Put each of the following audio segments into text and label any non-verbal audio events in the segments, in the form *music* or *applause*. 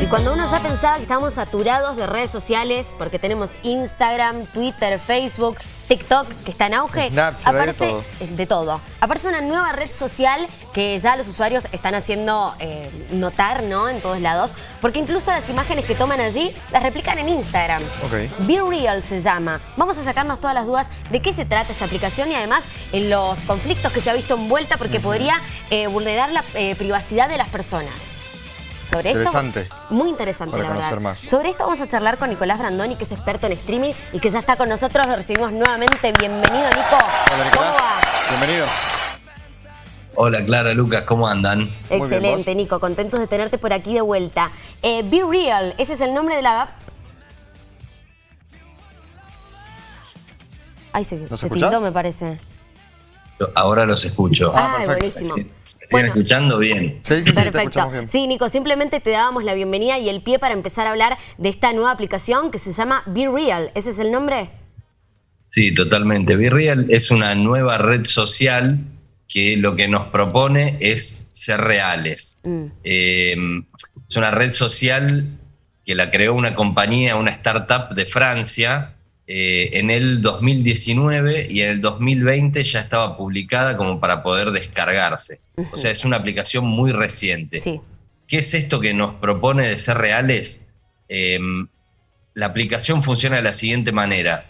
Y cuando uno ya pensaba que estábamos saturados de redes sociales, porque tenemos Instagram, Twitter, Facebook, TikTok, que está en auge, Snapchat, aparece de todo. de todo. Aparece una nueva red social que ya los usuarios están haciendo eh, notar, ¿no? En todos lados, porque incluso las imágenes que toman allí las replican en Instagram. Ok. Be Real se llama. Vamos a sacarnos todas las dudas de qué se trata esta aplicación y además en los conflictos que se ha visto envuelta porque podría eh, vulnerar la eh, privacidad de las personas. Sobre esto, Interesante. muy interesante, Para la verdad. conocer más. Sobre esto vamos a charlar con Nicolás Brandoni, que es experto en streaming y que ya está con nosotros. Lo recibimos nuevamente. Bienvenido, Nico. Hola, ¿Cómo va? Bienvenido. Hola Clara, Lucas, ¿cómo andan? Excelente, Nico. Contentos de tenerte por aquí de vuelta. Eh, Be Real, ese es el nombre de la app. Ay, se, ¿Nos se tildó, me parece. Ahora los escucho. Ah, Ay, perfecto. buenísimo. ¿Me siguen escuchando bien? Sí, sí, sí, Perfecto. bien. Sí, Nico, simplemente te dábamos la bienvenida y el pie para empezar a hablar de esta nueva aplicación que se llama Be Real. ¿Ese es el nombre? Sí, totalmente. Virreal es una nueva red social que lo que nos propone es ser reales. Mm. Eh, es una red social que la creó una compañía, una startup de Francia eh, en el 2019 y en el 2020 ya estaba publicada como para poder descargarse. O sea, es una aplicación muy reciente. Sí. ¿Qué es esto que nos propone de ser reales? Eh, la aplicación funciona de la siguiente manera.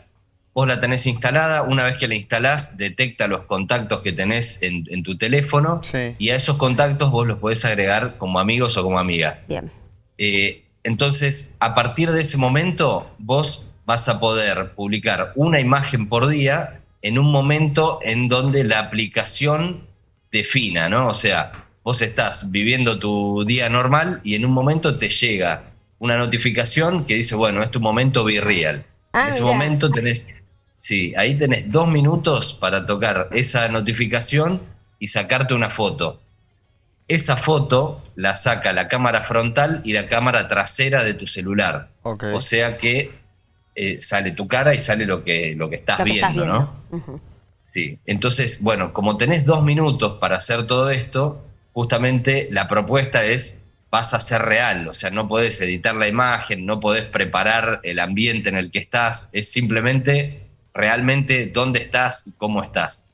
Vos la tenés instalada, una vez que la instalás, detecta los contactos que tenés en, en tu teléfono Sí. y a esos contactos vos los podés agregar como amigos o como amigas. Bien. Eh, entonces, a partir de ese momento, vos vas a poder publicar una imagen por día en un momento en donde la aplicación defina, ¿no? O sea, vos estás viviendo tu día normal y en un momento te llega una notificación que dice, bueno, es tu momento virreal. Ah, en ese mirá. momento tenés, sí, ahí tenés dos minutos para tocar esa notificación y sacarte una foto. Esa foto la saca la cámara frontal y la cámara trasera de tu celular. Ok. O sea que eh, sale tu cara y sale lo que, lo que estás, Lo que viendo, estás ¿no? Sí. Entonces, bueno, como tenés dos minutos para hacer todo esto, justamente la propuesta es vas a ser real, o sea, no podés editar la imagen, no podés preparar el ambiente en el que estás, es simplemente realmente dónde estás y cómo estás.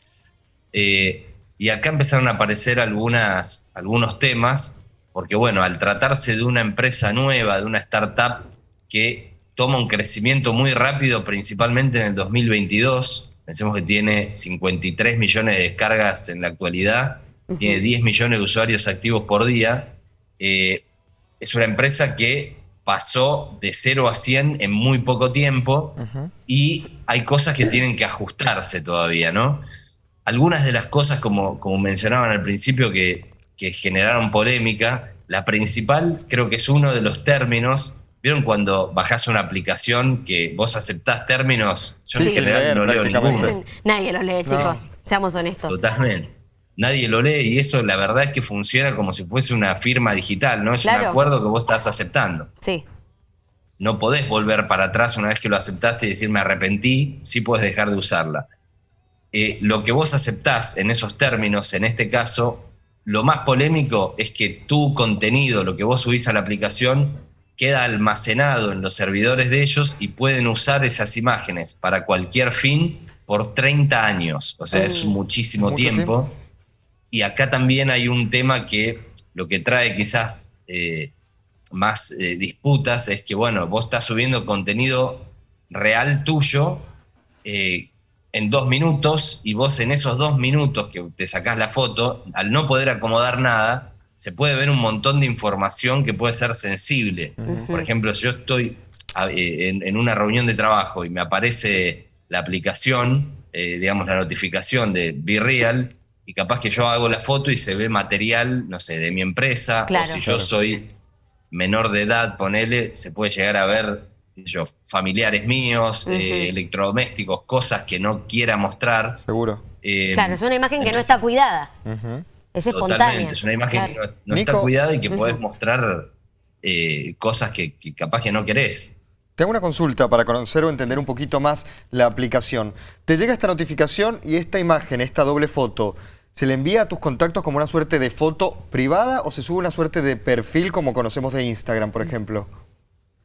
Eh, y acá empezaron a aparecer algunas, algunos temas, porque bueno, al tratarse de una empresa nueva, de una startup que toma un crecimiento muy rápido, principalmente en el 2022, pensemos que tiene 53 millones de descargas en la actualidad, tiene 10 millones de usuarios activos por día, eh, es una empresa que pasó de 0 a 100 en muy poco tiempo y hay cosas que tienen que ajustarse todavía, ¿no? Algunas de las cosas, como, como mencionaban al principio, que, que generaron polémica, la principal creo que es uno de los términos. ¿Vieron cuando bajás una aplicación que vos aceptás términos? Yo Sí, en general leer, no leo ninguno. Nadie lo lee, No. chicos. Seamos honestos. Totalmente. Nadie lo lee y eso la verdad es que funciona como si fuese una firma digital, ¿no? Es un acuerdo que vos estás aceptando. Sí. no podés volver para atrás una vez que lo aceptaste y decir me arrepentí, sí puedes dejar de usarla. Eh, lo que vos aceptás en esos términos, en este caso, lo más polémico es que tu contenido, lo que vos subís a la aplicación, queda almacenado en los servidores de ellos y pueden usar esas imágenes para cualquier fin por 30 años. O sea, es Mm. muchísimo tiempo. Y acá también hay un tema que lo que trae quizás eh, más eh, disputas es que, bueno, vos estás subiendo contenido real tuyo eh, en dos minutos y vos en esos dos minutos que te sacás la foto, al no poder acomodar nada, se puede ver un montón de información que puede ser sensible. Por ejemplo, si yo estoy eh, en, en una reunión de trabajo y me aparece la aplicación, eh, digamos la notificación de Be Real, y capaz que yo hago la foto y se ve material, no sé, de mi empresa, Claro. o si yo Claro. soy menor de edad, ponele, se puede llegar a ver, qué sé yo, familiares míos, eh, electrodomésticos, cosas que no quiera mostrar. Seguro. eh, Claro, es una imagen que no está cuidada. Es espontánea. Totalmente, es una imagen Claro. que no, no Nico. está cuidada y que podés mostrar eh, cosas que, que capaz que no querés. Te hago una consulta para conocer o entender un poquito más la aplicación. Te llega esta notificación y esta imagen, esta doble foto, ¿Se le envía a tus contactos como una suerte de foto privada o se sube una suerte de perfil como conocemos de Instagram, por ejemplo?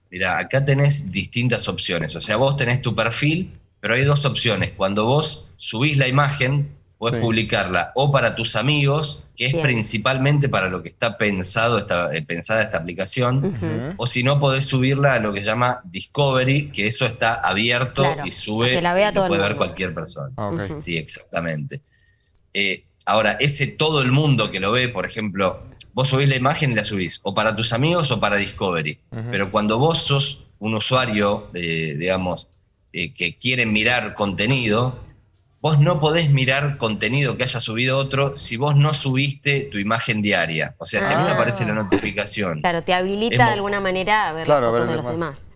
Mira, acá tenés distintas opciones. O sea, vos tenés tu perfil, pero hay dos opciones. Cuando vos subís la imagen, puedes publicarla o para tus amigos, que es principalmente para lo que está pensado esta, eh, pensada esta aplicación, o si no, podés subirla a lo que se llama Discovery, que eso está abierto y sube, que la vea y puede ver cualquier persona. Ah, sí, exactamente. Eh, Ahora, ese todo el mundo que lo ve, por ejemplo, vos subís la imagen y la subís, o para tus amigos o para Discovery. Pero cuando vos sos un usuario, digamos, eh, que quiere mirar contenido, vos no podés mirar contenido que haya subido otro si vos no subiste tu imagen diaria. O sea, si a mí me aparece la notificación. Claro, te habilita de alguna manera a ver claro, las de los demás.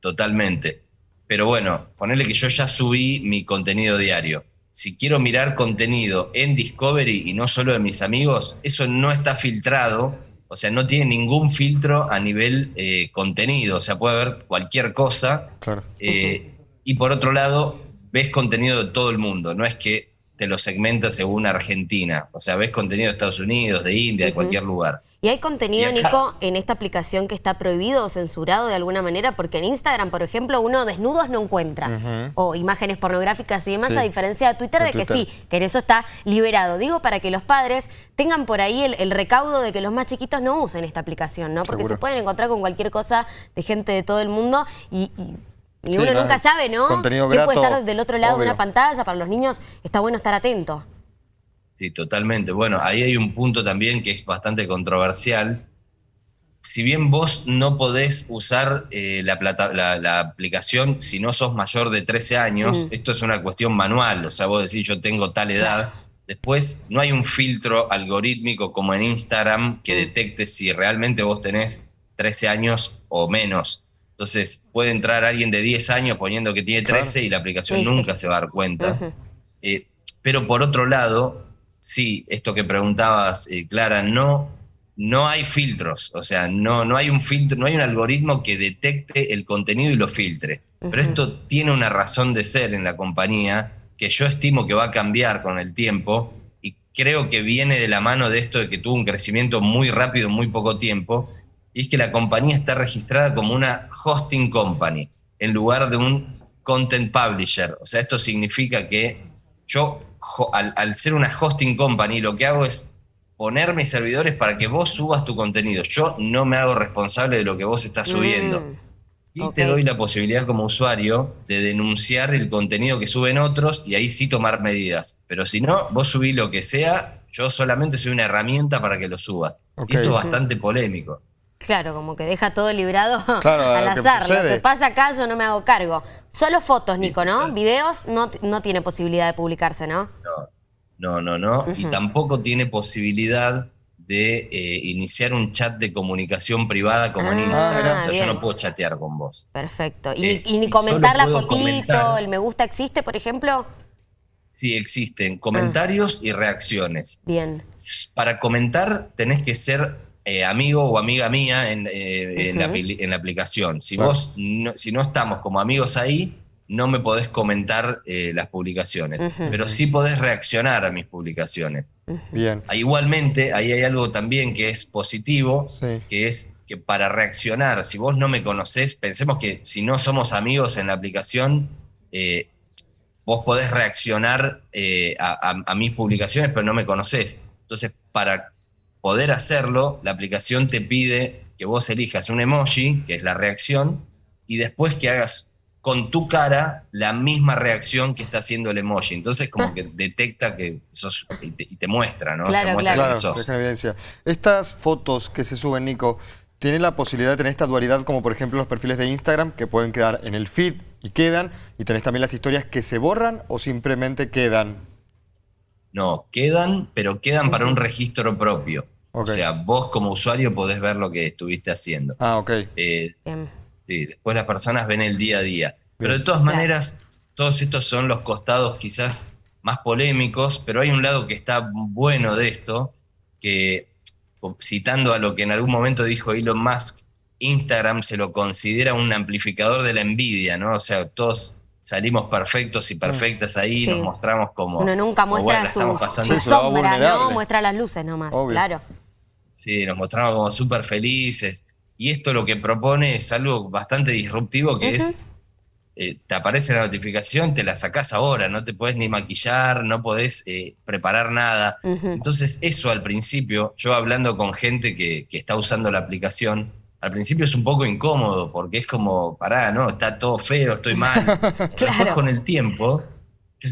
Totalmente. Pero bueno, ponerle que yo ya subí mi contenido diario si quiero mirar contenido en Discovery y no solo de mis amigos, eso no está filtrado, o sea, no tiene ningún filtro a nivel eh, contenido, o sea, puede ver cualquier cosa. Eh, y por otro lado, ves contenido de todo el mundo, no es que te lo segmenta según Argentina, o sea, ves contenido de Estados Unidos, de India, de cualquier lugar. ¿Y hay contenido, Nico, en esta aplicación que está prohibido o censurado de alguna manera? Porque en Instagram, por ejemplo, uno desnudos no encuentra. O imágenes pornográficas y demás, a diferencia de Twitter, de, que sí, que en eso está liberado. Digo, para que los padres tengan por ahí el, recaudo de que los más chiquitos no usen esta aplicación, ¿no? Porque se pueden encontrar con cualquier cosa de gente de todo el mundo y, uno nunca sabe, ¿no? Contenido ¿Qué puede estar del otro lado de una pantalla? Para los niños está bueno estar atento. Sí, totalmente. Bueno, ahí hay un punto también que es bastante controversial. Si bien vos no podés usar eh, la, la, aplicación si no sos mayor de 13 años, mm. esto es una cuestión manual, o sea, vos decís yo tengo tal edad, después no hay un filtro algorítmico como en Instagram que mm. detecte si realmente vos tenés 13 años o menos. Entonces puede entrar alguien de 10 años poniendo que tiene 13 y la aplicación nunca se va a dar cuenta. Eh, pero por otro lado, sí, esto que preguntabas, eh, Clara, no, no hay filtros, o sea, no, no hay un filtro, no hay un algoritmo que detecte el contenido y lo filtre. Pero esto tiene una razón de ser en la compañía que yo estimo que va a cambiar con el tiempo y creo que viene de la mano de esto de que tuvo un crecimiento muy rápido en muy poco tiempo, y es que la compañía está registrada como una hosting company en lugar de un content publisher. O sea, esto significa que yo al, ser una hosting company, lo que hago es poner mis servidores para que vos subas tu contenido. Yo no me hago responsable de lo que vos estás subiendo. Mm, y te doy la posibilidad como usuario de denunciar el contenido que suben otros y ahí sí tomar medidas. Pero si no, vos subís lo que sea, yo solamente soy una herramienta para que lo subas. Y esto es bastante polémico. Claro, como que deja todo librado *laughs* al azar. Lo que pasa acá yo no me hago cargo. Solo fotos, Nico, ¿no? Videos no, no tiene posibilidad de publicarse, ¿no? No, no, no. Y tampoco tiene posibilidad de eh, iniciar un chat de comunicación privada como en ah, Instagram. o sea, yo no puedo chatear con vos. Perfecto. ¿Y, eh, ni comentar la fotito, el me gusta existe, por ejemplo? Sí, existen comentarios y reacciones. Bien. Para comentar tenés que ser eh, amigo o amiga mía en, eh, en, la, aplicación. Si vos no, si no estamos como amigos ahí, no me podés comentar eh, las publicaciones, pero sí podés reaccionar a mis publicaciones. Bien. Ah, igualmente, ahí hay algo también que es positivo, que es que para reaccionar, si vos no me conocés, pensemos que si no somos amigos en la aplicación, vos podés reaccionar a, a, mis publicaciones, pero no me conocés. Entonces, para poder hacerlo, la aplicación te pide que vos elijas un emoji, que es la reacción, y después que hagas con tu cara la misma reacción que está haciendo el emoji. Entonces como que detecta que sos y te, muestra, ¿no? Claro, claro. evidencia. Estas fotos que se suben, Nico, ¿tienen la posibilidad de tener esta dualidad como por ejemplo los perfiles de Instagram que pueden quedar en el feed y quedan, y tenés también las historias que se borran o simplemente quedan? No, quedan, pero quedan para un registro propio. O sea, vos como usuario podés ver lo que estuviste haciendo. Ah, ok. Eh, sí, después las personas ven el día a día. Pero de todas maneras, todos estos son los costados quizás más polémicos, pero hay un lado que está bueno de esto, que citando a lo que en algún momento dijo Elon Musk, Instagram se lo considera un amplificador de la envidia, ¿no? O sea, todos salimos perfectos y perfectas ahí, Sí. nos mostramos como... Uno nunca como, muestra bueno, su, su sombra, ¿no? Muestra las luces nomás, Obvio. claro. Sí, nos mostramos como súper felices. Y esto lo que propone es algo bastante disruptivo, que es, eh, te aparece la notificación, te la sacás ahora, no te podés ni maquillar, no podés eh, preparar nada. Entonces eso al principio, yo hablando con gente que, que está usando la aplicación, al principio es un poco incómodo, porque es como, pará, no, está todo feo, estoy mal. *laughs* Pero después con el tiempo,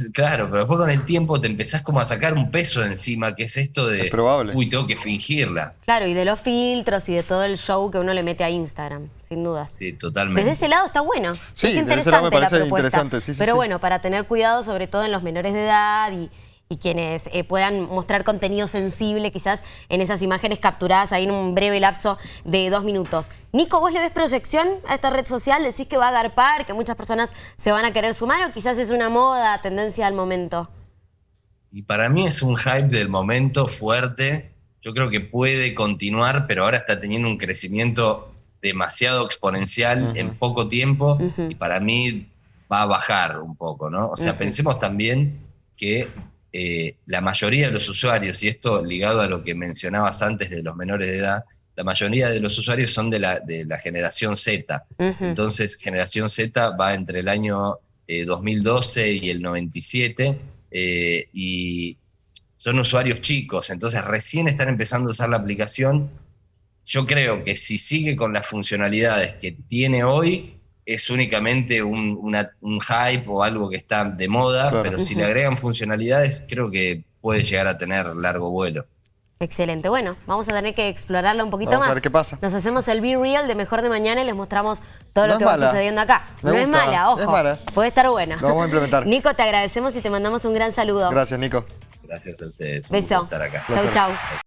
*laughs* claro, pero después con el tiempo te empezás como a sacar un peso de encima, que es esto de, Es probable. uy, tengo que fingirla. Claro, y de los filtros y de todo el show que uno le mete a Instagram, sin dudas. Sí, totalmente. Desde ese lado está bueno. Sí, es desde ese lado me interesante la propuesta. interesante, sí, sí, Pero sí. bueno, para tener cuidado, sobre todo en los menores de edad y, y quienes eh, puedan mostrar contenido sensible, quizás en esas imágenes capturadas ahí en un breve lapso de dos minutos. Nico, ¿vos le ves proyección a esta red social? ¿Decís que va a agarpar, que muchas personas se van a querer sumar o quizás es una moda, tendencia al momento? Y para mí es un hype del momento fuerte. Yo creo que puede continuar, pero ahora está teniendo un crecimiento demasiado exponencial en poco tiempo y para mí va a bajar un poco, ¿no? O sea, pensemos también que eh, la mayoría de los usuarios, y esto ligado a lo que mencionabas antes de los menores de edad, la mayoría de los usuarios son de la, de la generación Z. Ujú. Entonces, generación Z va entre el año eh, 2012 y el 97 eh, y son usuarios chicos, entonces recién están empezando a usar la aplicación. Yo creo que si sigue con las funcionalidades que tiene hoy, es únicamente un, una- un hype o algo que está de moda, Claro. pero si le agregan funcionalidades, creo que puede llegar a tener largo vuelo. Excelente. Bueno, vamos a tener que explorarlo un poquito Vamos a más. ver qué pasa. Nos hacemos el Be Real de Mejor de Mañana y les mostramos todo No lo es que va mala. sucediendo acá. Me no es mala, ojo. es mala. Puede estar buena. Lo vamos a implementar. *laughs* Nico, te agradecemos y te mandamos un gran saludo. Gracias, Nico. Gracias a ustedes. Un Beso. gusto estar acá. Chau, chau.